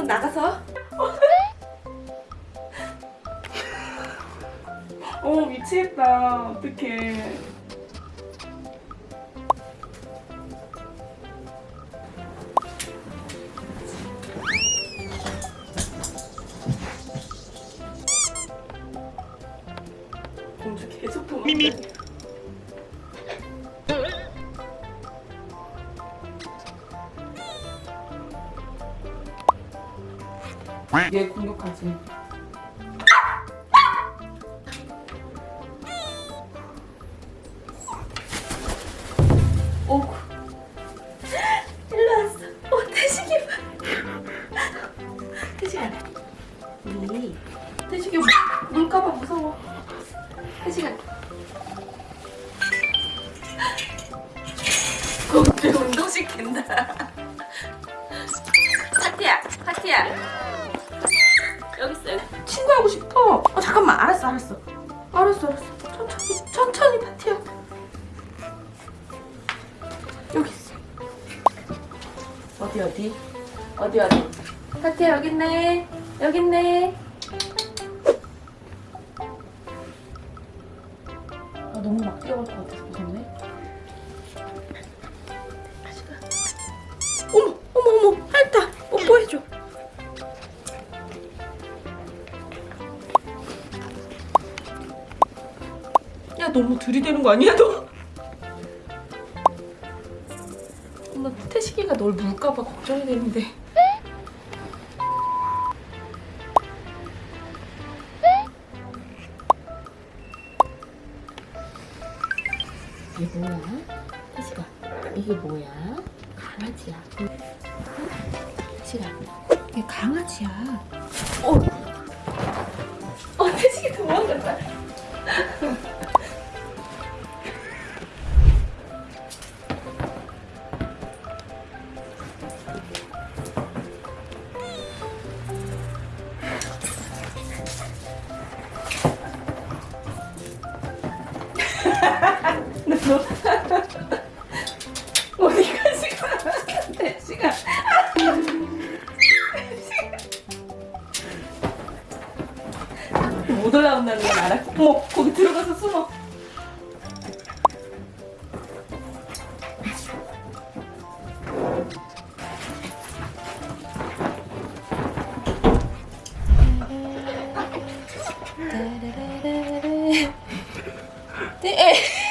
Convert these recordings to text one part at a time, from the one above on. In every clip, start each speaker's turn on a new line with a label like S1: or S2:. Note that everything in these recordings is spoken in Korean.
S1: 나가서. 어 미치겠다. 어떡해. 공주 계속 도망다 얘 공격하지 오구 일로 왔어. 어 태식이 태식아 우리. 태식이 물- 물까봐 무서워. 태식아. 공주 운동시킨다. 파티야 파티야 여기 있어 여기. 친구하고 싶어. 어 잠깐만. 알았어 알았어. 알았어 알았어. 천천히 천천히 파티야 여기 있어. 어디 어디? 어디 어디? 파티야 여기 있네. 여기 있네. 아 너무 막 뛰어갈 것 같아서 무섭네 너무 들이대는 거 아니야 너? 엄마 태식이가 널 물까봐 걱정이 되는데 이게 뭐야? 태식아 이게 뭐야? 강아지야 응? 태식아 이게 강아지야 어, 어 태식이 도망갔다 너 어디 가지 가? 대시가 못 올라온다는 건 알아. 어머 거기 들어가서 숨어. 네.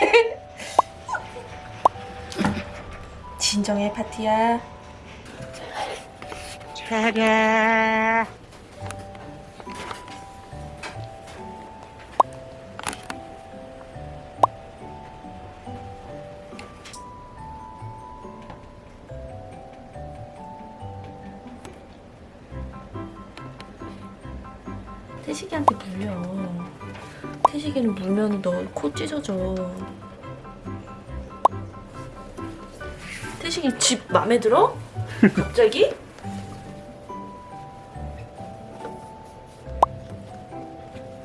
S1: 진정해 파티야. 태식이한테 물려. 태식이는 물면 너 코 찢어져. 태식이 집 맘에 들어? 갑자기?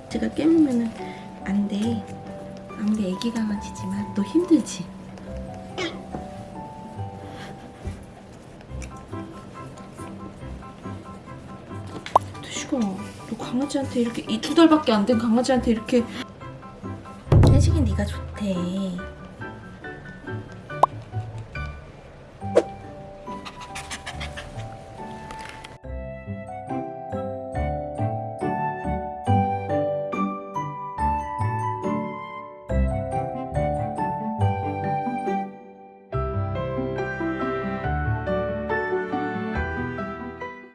S1: 제가 깨물면은 안 돼. 아무리 애기 강아지지만 너 힘들지? 태식아, 너 강아지한테 이렇게 이두 달밖에 안 된 강아지한테 이렇게 태식이 네가 좋대.